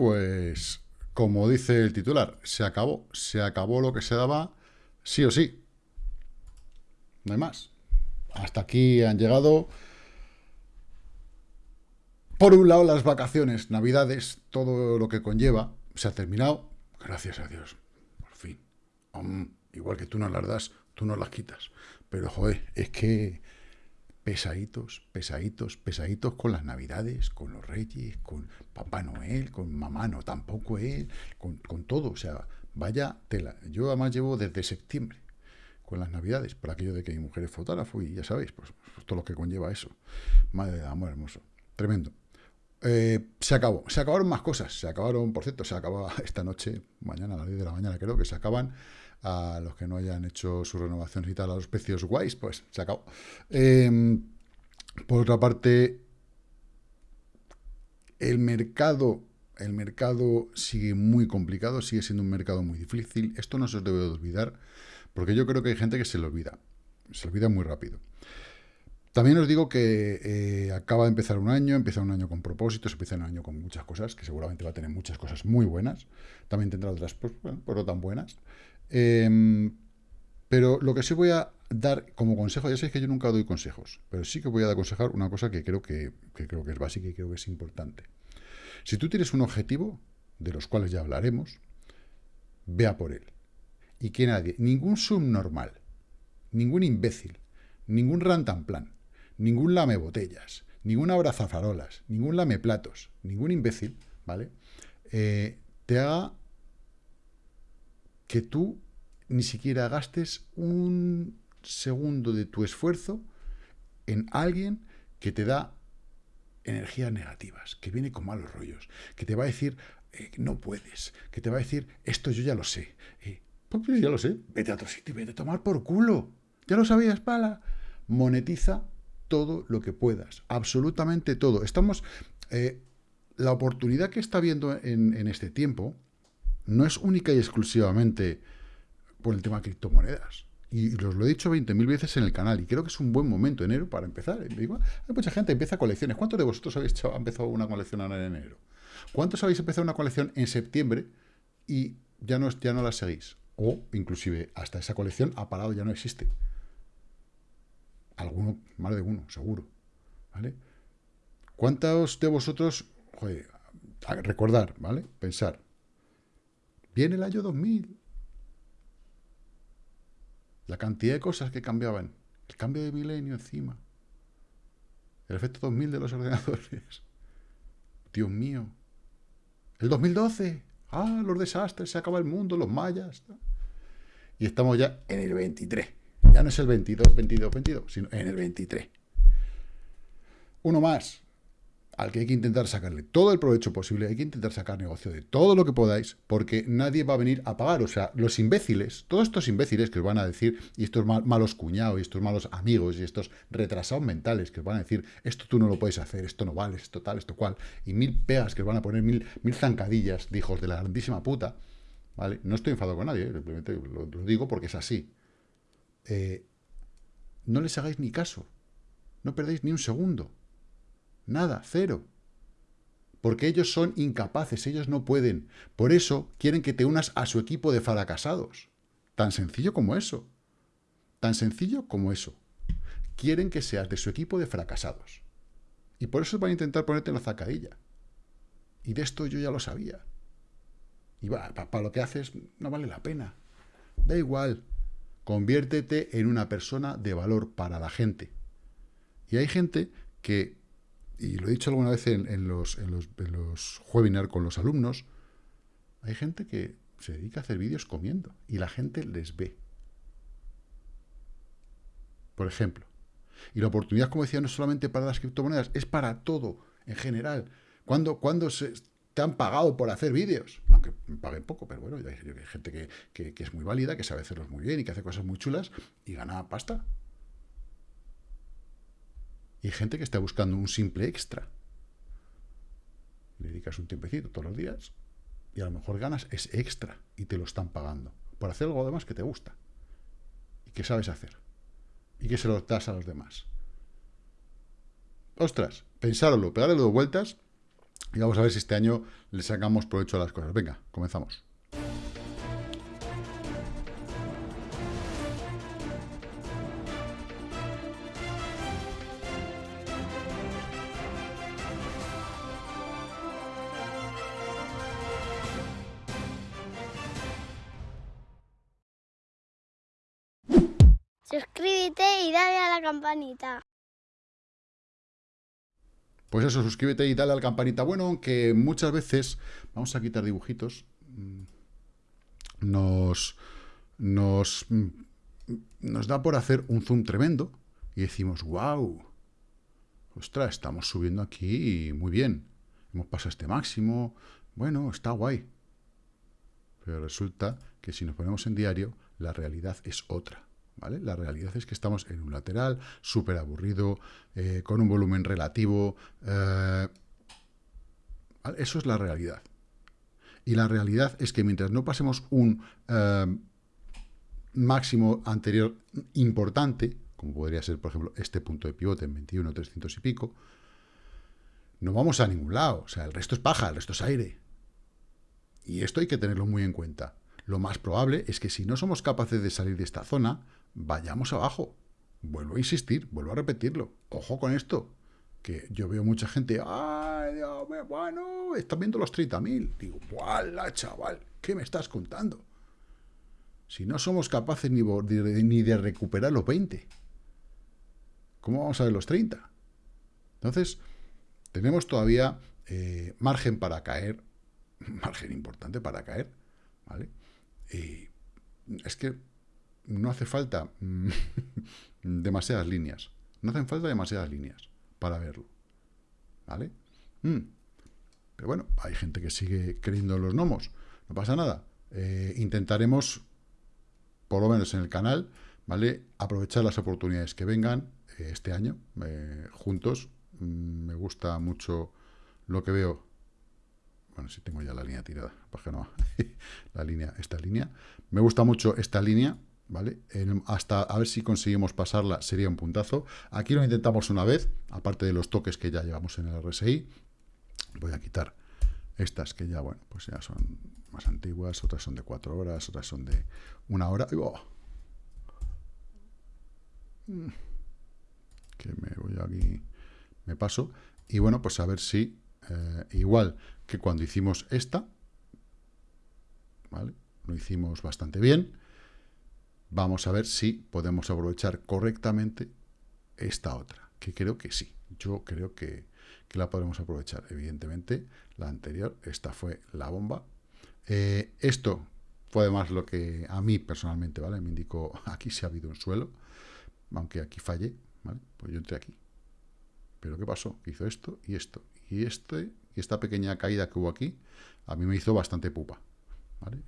pues, como dice el titular, se acabó. Se acabó lo que se daba sí o sí. No hay más. Hasta aquí han llegado, por un lado, las vacaciones, navidades, todo lo que conlleva, se ha terminado. Gracias a Dios, por fin. igual que tú no las das, tú no las quitas. Pero, joder, es que pesaditos, pesaditos, pesaditos con las navidades, con los reyes, con Papá Noel, con Mamá no tampoco él, con, todo. O sea, vaya tela. Yo además llevo desde septiembre con las navidades, por aquello de que mi mujer es fotógrafo y ya sabéis, pues, pues todo lo que conlleva eso. Madre de amor hermoso. Tremendo. Eh, se acabó. Se acabaron más cosas. Se acabaron, por cierto, se acaba esta noche, mañana a las 10 de la mañana creo que se acaban. A los que no hayan hecho su renovación y tal, a los precios guays, pues se acabó. Em, por otra parte, el mercado, el mercado sigue muy complicado, sigue siendo un mercado muy difícil. Esto no se os debe de olvidar. Porque yo creo que hay gente que se le olvida. Se olvida muy rápido. También os digo que eh, acaba de empezar un año, empieza un año con propósitos, empieza un año con muchas cosas, que seguramente va a tener muchas cosas muy buenas. También tendrá otras, pues, bueno, pues tan buenas. Em, pero lo que sí voy a dar como consejo, ya sabéis que yo nunca doy consejos, pero sí que voy a aconsejar una cosa que creo que, creo que es básica y creo que es importante. Si tú tienes un objetivo, de los cuales ya hablaremos, vea por él y que nadie, ningún subnormal, ningún imbécil, ningún rantanplan, ningún lame botellas, ningún abrazafarolas, ningún lame platos, ningún imbécil, ¿vale? Eh, te haga que tú ni siquiera gastes un segundo de tu esfuerzo en alguien que te da energías negativas, que viene con malos rollos, que te va a decir, eh, no puedes, que te va a decir, esto yo ya lo sé, eh, pues ya lo sé, vete a otro sitio, vete a tomar por culo. Ya lo sabías, pala. Monetiza todo lo que puedas, absolutamente todo. Estamos, eh, la oportunidad que está viendo en, este tiempo no es única y exclusivamente por el tema de criptomonedas. Y os lo he dicho 20.000 veces en el canal, y creo que es un buen momento, enero, para empezar. hay mucha gente que empieza colecciones. ¿Cuántos de vosotros habéis empezado una colección en enero? ¿Cuántos habéis empezado una colección en septiembre y ya no, ya no la seguís? o inclusive hasta esa colección ha parado, ya no existe. Alguno, más de uno, seguro. ¿Vale? ¿Cuántos de vosotros, joder, recordar, ¿vale? Pensar, viene el año 2000, la cantidad de cosas que cambiaban, el cambio de milenio encima, el efecto 2000 de los ordenadores, Dios mío, el 2012, ah, los desastres, se acaba el mundo, los mayas, y estamos ya en el 23. Ya no es el 22, 22, 22, sino en el 23. Uno más, al que hay que intentar sacarle todo el provecho posible, hay que intentar sacar negocio de todo lo que podáis, porque nadie va a venir a pagar. O sea, los imbéciles, todos estos imbéciles que os van a decir, y estos malos cuñados, y estos malos amigos, y estos retrasados mentales que os van a decir, esto tú no lo puedes hacer, esto no vale, esto tal, esto cual, y mil pegas que os van a poner, mil, mil zancadillas de hijos de la grandísima puta, no estoy enfadado con nadie, ¿eh? simplemente lo, digo porque es así. Eh, no les hagáis ni caso. No perdéis ni un segundo. Nada, cero. Porque ellos son incapaces, ellos no pueden. Por eso quieren que te unas a su equipo de fracasados. Tan sencillo como eso. Tan sencillo como eso. Quieren que seas de su equipo de fracasados. Y por eso van a intentar ponerte en la zacadilla. Y de esto yo ya lo sabía. Y para lo que haces no vale la pena. Da igual. Conviértete en una persona de valor para la gente. Y hay gente que, y lo he dicho alguna vez en, los, en, los, los webinars con los alumnos, hay gente que se dedica a hacer vídeos comiendo y la gente les ve. Por ejemplo. Y la oportunidad, como decía, no es solamente para las criptomonedas, es para todo en general. Cuando, cuando se, te han pagado por hacer vídeos, aunque paguen poco, pero bueno, hay, gente que, es muy válida, que sabe hacerlos muy bien y que hace cosas muy chulas y gana pasta. Y hay gente que está buscando un simple extra. Le dedicas un tiempecito todos los días y a lo mejor ganas ese extra y te lo están pagando por hacer algo demás que te gusta y que sabes hacer y que se lo das a los demás. Ostras, pensároslo, pegarle dos vueltas Y vamos a ver si este año le sacamos provecho a las cosas. Venga, comenzamos. Suscríbete y dale a la campanita. Pues eso, suscríbete y dale a la campanita. Bueno, aunque muchas veces, vamos a quitar dibujitos, mm, nos, nos, mm, nos da por hacer un zoom tremendo y decimos, wow, ostras, estamos subiendo aquí muy bien. Hemos pasado este máximo, bueno, está guay. Pero resulta que si nos ponemos en diario, la realidad es otra. La realidad es que estamos en un lateral súper aburrido, eh, con un volumen relativo. Eh, eso es la realidad. Y la realidad es que mientras no pasemos un eh, máximo anterior importante, como podría ser, por ejemplo, este punto de pivote en 21, 300 y pico, no vamos a ningún lado. O sea, el resto es paja, el resto es aire. Y esto hay que tenerlo muy en cuenta. Lo más probable es que si no somos capaces de salir de esta zona, vayamos abajo. Vuelvo a insistir, vuelvo a repetirlo. Ojo con esto, que yo veo mucha gente, ¡ay, Dios mío, bueno, están viendo los 30.000! Digo, ¡wala, chaval! ¿Qué me estás contando? Si no somos capaces ni de, ni de recuperar los 20, ¿cómo vamos a ver los 30? Entonces, tenemos todavía eh, margen para caer, margen importante para caer, ¿vale? Y es que no hace falta mm, demasiadas líneas. No hacen falta demasiadas líneas para verlo. ¿Vale? Mm. Pero bueno, hay gente que sigue creyendo en los gnomos. No pasa nada. Eh, intentaremos, por lo menos en el canal, ¿vale? Aprovechar las oportunidades que vengan eh, este año, eh, juntos. Mm, me gusta mucho lo que veo. Bueno, si tengo ya la línea tirada, para que no. la línea, esta línea. Me gusta mucho esta línea, ¿vale? hasta a ver si conseguimos pasarla sería un puntazo. Aquí lo intentamos una vez, aparte de los toques que ya llevamos en el RSI. Voy a quitar estas que ya, bueno, pues ya son más antiguas, otras son de cuatro horas, otras son de una hora. Mm. Que me voy aquí, me paso. Y bueno, pues a ver si, eh, igual que cuando hicimos esta, ¿vale? Lo hicimos bastante bien vamos a ver si podemos aprovechar correctamente esta otra, que creo que sí. Yo creo que, la podemos aprovechar. Evidentemente, la anterior, esta fue la bomba. Eh, esto fue además lo que a mí personalmente, ¿vale? Me indicó, aquí se ha habido un suelo, aunque aquí falle, ¿vale? Pues yo entré aquí. Pero ¿qué pasó? Hizo esto y esto. Y, este, y esta pequeña caída que hubo aquí, a mí me hizo bastante pupa.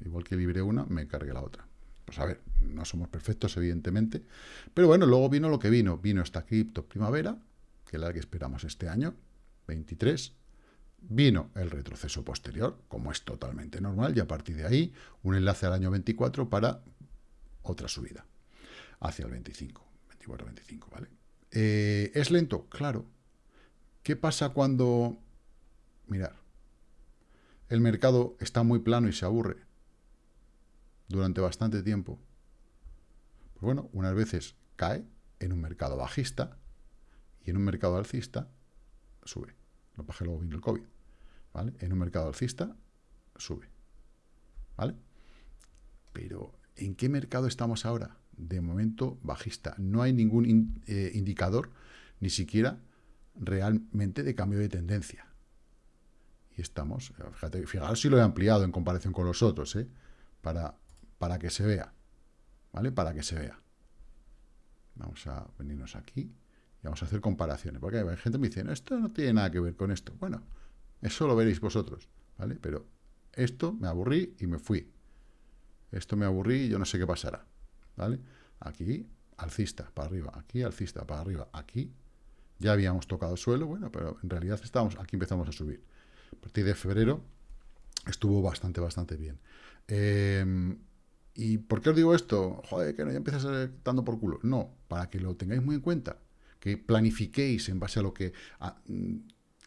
Igual que libré una, me cargué la otra. Pues a ver, no somos perfectos, evidentemente. Pero bueno, luego vino lo que vino. Vino esta cripto primavera, que es la que esperamos este año, 23. Vino el retroceso posterior, como es totalmente normal, y a partir de ahí, un enlace al año 24 para otra subida, hacia el 25, 24-25, ¿vale? Eh, ¿Es lento? Claro. ¿Qué pasa cuando... Mirar, el mercado está muy plano y se aburre durante bastante tiempo, pues bueno, unas veces cae en un mercado bajista y en un mercado alcista sube. Lo bajé luego vino el COVID. ¿Vale? En un mercado alcista sube. ¿Vale? Pero, ¿en qué mercado estamos ahora? De momento bajista. No hay ningún eh, indicador, ni siquiera realmente de cambio de tendencia. Y estamos, fíjate, fijaros si lo he ampliado en comparación con los otros, ¿eh? para para que se vea, ¿vale? Para que se vea. Vamos a venirnos aquí y vamos a hacer comparaciones, porque hay gente que me dice, no, esto no tiene nada que ver con esto. Bueno, eso lo veréis vosotros, ¿vale? Pero esto me aburrí y me fui. Esto me aburrí y yo no sé qué pasará, ¿vale? Aquí, alcista, para arriba, aquí, alcista, para arriba, aquí. Ya habíamos tocado suelo, bueno, pero en realidad estamos, aquí empezamos a subir. A partir de febrero estuvo bastante, bastante bien. Eh, ¿Y por qué os digo esto? Joder, que no ya empiezas dando por culo. No, para que lo tengáis muy en cuenta, que planifiquéis en base a lo que mm,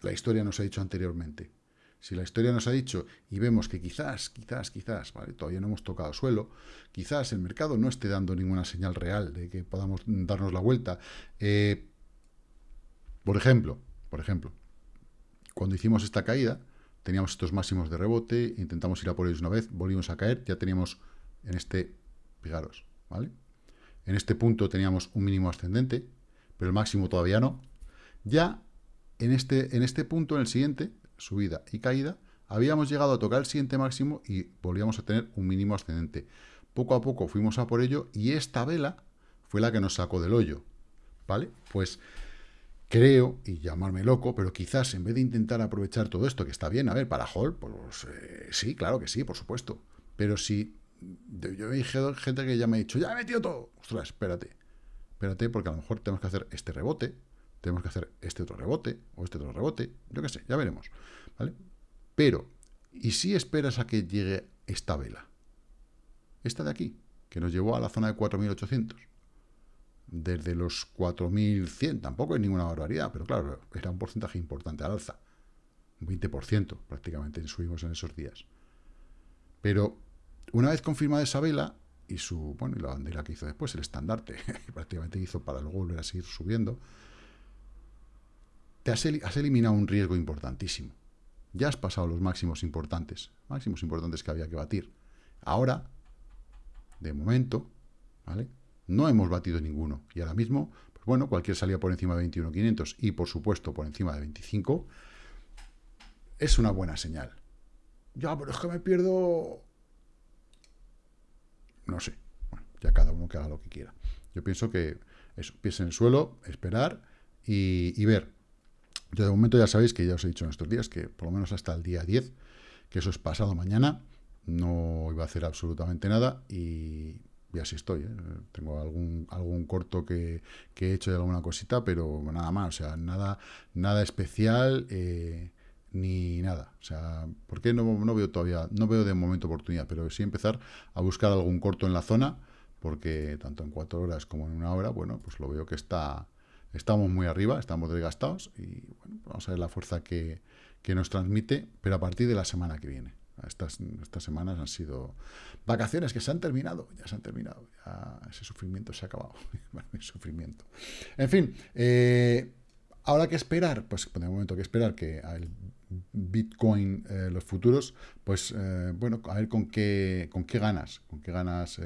la historia nos ha dicho anteriormente. Si la historia nos ha dicho y vemos que quizás, quizás, quizás, ¿vale? todavía no hemos tocado suelo, quizás el mercado no esté dando ninguna señal real de que podamos darnos la vuelta. Eh, por ejemplo, por ejemplo, cuando hicimos esta caída, teníamos estos máximos de rebote, intentamos ir a por ellos una vez, volvimos a caer, ya teníamos en este, fijaros, ¿vale? En este punto teníamos un mínimo ascendente, pero el máximo todavía no. Ya en este, en este punto, en el siguiente, subida y caída, habíamos llegado a tocar el siguiente máximo y volvíamos a tener un mínimo ascendente. Poco a poco fuimos a por ello y esta vela fue la que nos sacó del hoyo, ¿vale? Pues creo, y llamarme loco, pero quizás en vez de intentar aprovechar todo esto, que está bien, a ver, para Hall, pues eh, sí, claro que sí, por supuesto, pero si yo he gente que ya me ha dicho, ya he metido todo, ostras, espérate, espérate, porque a lo mejor tenemos que hacer este rebote, tenemos que hacer este otro rebote, o este otro rebote, yo qué sé, ya veremos, ¿vale? Pero, ¿y si esperas a que llegue esta vela? Esta de aquí, que nos llevó a la zona de 4.800. Desde los 4.100, tampoco es ninguna barbaridad, pero claro, era un porcentaje importante al alza. Un 20% prácticamente subimos en esos días. Pero una vez confirmada esa vela, y su, bueno, y la bandera que hizo después, el estandarte, prácticamente hizo para luego volver a seguir subiendo, te has, eliminado un riesgo importantísimo. Ya has pasado los máximos importantes, máximos importantes que había que batir. Ahora, de momento, ¿vale? No hemos batido ninguno. Y ahora mismo, pues bueno, cualquier salida por encima de 21.500 y, por supuesto, por encima de 25, es una buena señal. Ya, pero es que me pierdo... No sé. Bueno, ya cada uno que haga lo que quiera. Yo pienso que eso, pies en el suelo, esperar y ver. Yo de momento ya sabéis que ya os he dicho en estos días que por lo menos hasta el día 10, que eso es pasado mañana, no iba a hacer absolutamente nada y, así estoy. ¿eh? Tengo algún, algún corto que, he hecho de alguna cosita, pero nada más, o sea, nada, nada especial eh, ni nada. O sea, ¿por qué no, no veo todavía, no veo de momento oportunidad? Pero sí empezar a buscar algún corto en la zona, porque tanto en cuatro horas como en una hora, bueno, pues lo veo que está Estamos muy arriba, estamos desgastados y bueno, vamos a ver la fuerza que, nos transmite, pero a partir de la semana que viene. Estas, estas semanas han sido vacaciones que se han terminado, ya se han terminado, ese sufrimiento se ha acabado, el sufrimiento. En fin, eh, ahora que esperar, pues de momento que esperar que el Bitcoin, eh, los futuros, pues eh, bueno, a ver con qué, con qué ganas, con qué ganas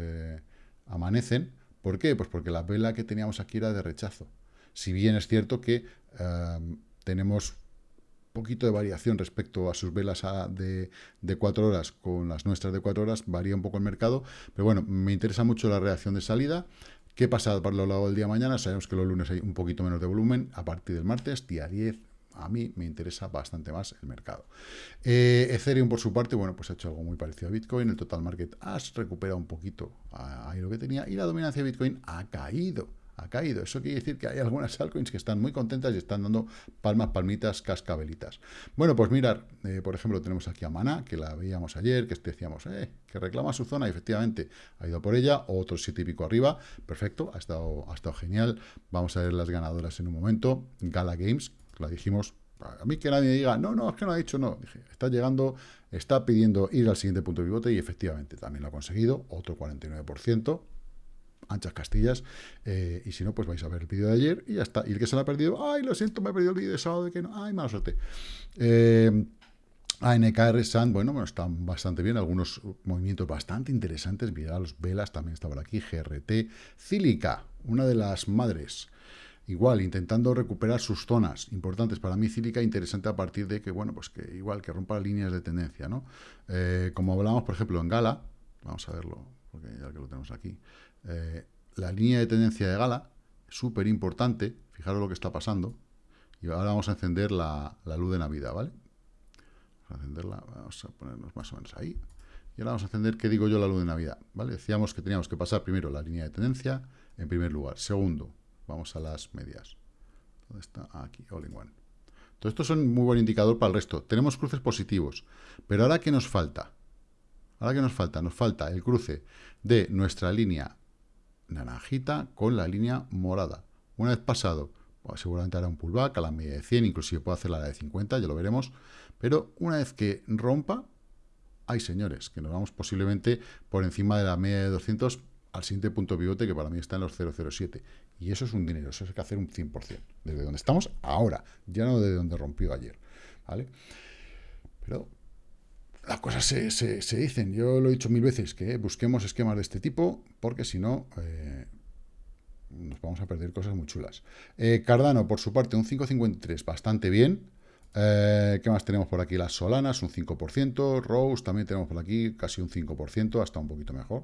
amanecen. ¿Por qué? Pues porque la vela que teníamos aquí era de rechazo. Si bien es cierto que tenemos tenemos poquito de variación respecto a sus velas de, de, cuatro horas con las nuestras de cuatro horas, varía un poco el mercado, pero bueno, me interesa mucho la reacción de salida. ¿Qué pasa por lo largo del día de mañana? Sabemos que los lunes hay un poquito menos de volumen, a partir del martes, día 10, a mí me interesa bastante más el mercado. Eh, Ethereum, por su parte, bueno, pues ha hecho algo muy parecido a Bitcoin. El total market ha recuperado un poquito ahí lo que tenía y la dominancia de Bitcoin ha caído ha caído. Eso quiere decir que hay algunas altcoins que están muy contentas y están dando palmas, palmitas, cascabelitas. Bueno, pues mirar, eh, por ejemplo, tenemos aquí a Mana, que la veíamos ayer, que decíamos, eh, que reclama su zona y efectivamente ha ido por ella, otro siete y pico arriba, perfecto, ha estado, ha estado genial. Vamos a ver las ganadoras en un momento. Gala Games, la dijimos, a mí que nadie diga, no, no, es que no ha dicho no. Dije, está llegando, está pidiendo ir al siguiente punto de pivote y efectivamente también lo ha conseguido, otro 49% anchas castillas. Eh, y si no, pues vais a ver el vídeo de ayer y ya está. Y el que se lo ha perdido, ay, lo siento, me he perdido el vídeo de sábado de que no, ay, mala suerte. Eh, ANKR Sand, bueno, bueno, están bastante bien, algunos movimientos bastante interesantes, mirad, los velas también estaban aquí, GRT, Cílica, una de las madres, igual, intentando recuperar sus zonas importantes, para mí Cílica interesante a partir de que, bueno, pues que igual, que rompa líneas de tendencia, ¿no? Eh, como hablamos, por ejemplo, en Gala, vamos a verlo, porque ya que lo tenemos aquí, eh, la línea de tendencia de Gala, súper importante, fijaros lo que está pasando, y ahora vamos a encender la, luz de Navidad, ¿vale? Vamos a encenderla, vamos a ponernos más o menos ahí, y ahora vamos a encender, ¿qué digo yo, la luz de Navidad? ¿Vale? Decíamos que teníamos que pasar primero la línea de tendencia, en primer lugar. Segundo, vamos a las medias. ¿Dónde está? Aquí, all in one. Todo esto son muy buen indicador para el resto. Tenemos cruces positivos. Pero ahora, ¿qué nos falta? Ahora, ¿qué nos falta? Nos falta el cruce de nuestra línea naranjita con la línea morada. Una vez pasado seguramente hará un pullback a la media de 100, inclusive puede hacer la de 50, ya lo veremos. Pero una vez que rompa, hay señores, que nos vamos posiblemente por encima de la media de 200 al siguiente punto pivote, que para mí está en los 007. Y eso es un dinero, eso hay que hacer un 100%, desde donde estamos ahora, ya no desde donde rompió ayer. ¿vale? Pero las cosas se, dicen, yo lo he dicho mil veces, que busquemos esquemas de este tipo, porque si no, eh, nos vamos a perder cosas muy chulas. Eh, Cardano, por su parte, un 5.53, bastante bien. Eh, ¿Qué más tenemos por aquí? Las Solanas, un 5%. Rose también tenemos por aquí casi un 5%, hasta un poquito mejor.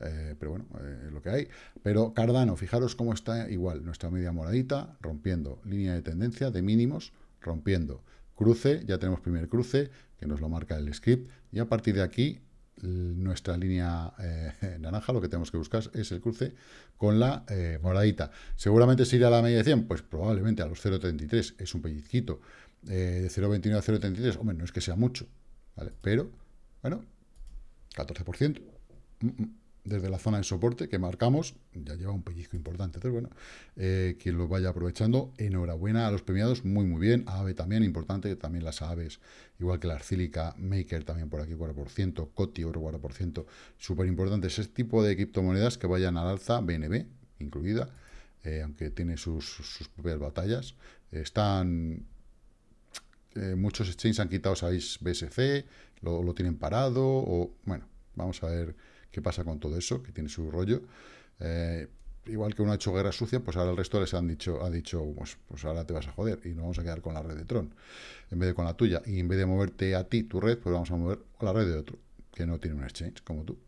Eh, pero bueno, es lo que hay. Pero Cardano, fijaros cómo está igual. Nuestra media moradita, rompiendo línea de tendencia de mínimos, rompiendo cruce. Ya tenemos primer cruce, que nos lo marca el script. Y a partir de aquí, nuestra línea eh, naranja, lo que tenemos que buscar es el cruce con la eh, moradita. Seguramente si irá a la media de 100, pues probablemente a los 0.33 es un pellizquito. Eh, de 0.29 a 0.33, hombre, no es que sea mucho, ¿vale? Pero, bueno, 14% desde la zona de soporte que marcamos, ya lleva un pellizco importante. Entonces, bueno, eh, quien lo vaya aprovechando, enhorabuena a los premiados, muy, muy bien. AVE también, importante, también las aves, igual que la Arcílica, Maker también por aquí 4%, Coti otro 4%, súper importante. Ese tipo de criptomonedas que vayan al alza, BNB incluida, eh, aunque tiene sus, propias batallas. están... Eh, muchos exchanges han quitado, sabéis, BSC, lo, lo tienen parado, o bueno, vamos a ver qué pasa con todo eso, que tiene su rollo. Eh, igual que uno ha hecho guerra sucia, pues ahora el resto les han dicho, ha dicho, pues, pues, ahora te vas a joder y nos vamos a quedar con la red de Tron, en vez de con la tuya. Y en vez de moverte a ti, tu red, pues vamos a mover a la red de otro, que no tiene un exchange como tú.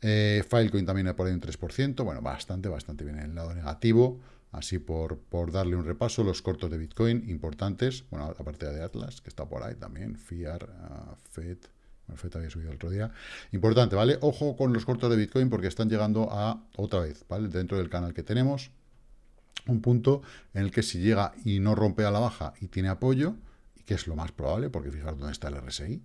Eh, Filecoin también por ahí un 3%, bueno, bastante, bastante bien en el lado negativo. Así por, por darle un repaso, los cortos de Bitcoin importantes, bueno, aparte de Atlas, que está por ahí también, FIAR, uh, FED, había subido el otro día. Importante, ¿vale? Ojo con los cortos de Bitcoin porque están llegando a, otra vez, ¿vale? Dentro del canal que tenemos, un punto en el que si llega y no rompe a la baja y tiene apoyo, y que es lo más probable, porque fijaros dónde está el RSI,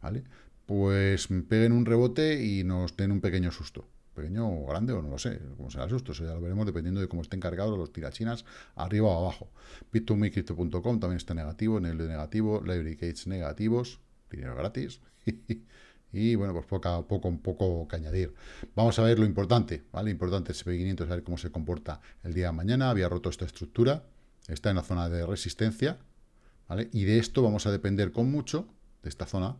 ¿vale? Pues peguen un rebote y nos den un pequeño susto. Pequeño o grande o no lo sé, como será el susto, eso ya lo veremos dependiendo de cómo estén cargados los tirachinas arriba o abajo. Bit2Me también está negativo, en el de negativo, Library Gates negativos, dinero gratis, y bueno, pues poco, poco, poco que añadir. Vamos a ver lo importante, ¿vale? Importante SP500, a ver cómo se comporta el día de mañana. Había roto esta estructura, está en la zona de resistencia, ¿vale? Y de esto vamos a depender con mucho, de esta zona,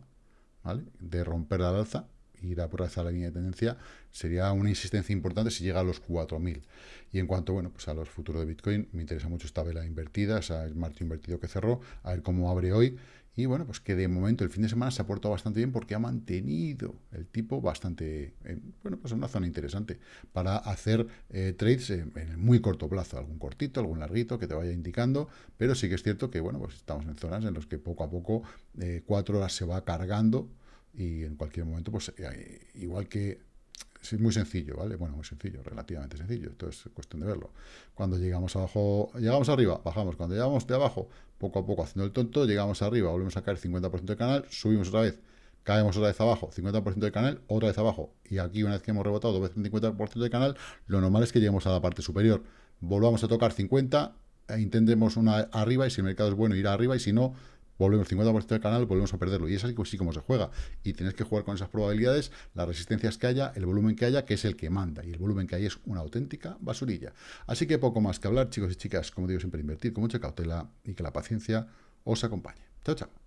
¿vale? De romper la alza, ir a por la línea de tendencia, sería una insistencia importante si llega a los 4.000. Y en cuanto, bueno, pues a los futuros de Bitcoin, me interesa mucho esta vela invertida, o sea, el marco invertido que cerró, a ver cómo abre hoy, y bueno, pues que de momento el fin de semana se ha portado bastante bien porque ha mantenido el tipo bastante, bueno, pues en una zona interesante para hacer eh, trades en, muy corto plazo, algún cortito, algún larguito que te vaya indicando, pero sí que es cierto que, bueno, pues estamos en zonas en las que poco a poco eh, cuatro horas se va cargando y en cualquier momento, pues eh, igual que es muy sencillo, ¿vale? Bueno, muy sencillo, relativamente sencillo. Esto es cuestión de verlo. Cuando llegamos abajo, llegamos arriba, bajamos. Cuando llegamos de abajo, poco a poco haciendo el tonto, llegamos arriba, volvemos a caer 50% de canal, subimos otra vez, caemos otra vez abajo, 50% de canal, otra vez abajo. Y aquí, una vez que hemos rebotado dos veces 50% de canal, lo normal es que lleguemos a la parte superior. Volvamos a tocar 50, e intentemos una arriba, y si el mercado es bueno, ir arriba, y si no, volvemos 50% del canal, volvemos a perderlo. Y es así, como se juega. Y tienes que jugar con esas probabilidades, las resistencias que haya, el volumen que haya, que es el que manda. Y el volumen que hay es una auténtica basurilla. Así que poco más que hablar, chicos y chicas. Como digo, siempre invertir con mucha cautela y que la paciencia os acompañe. Chao, chao.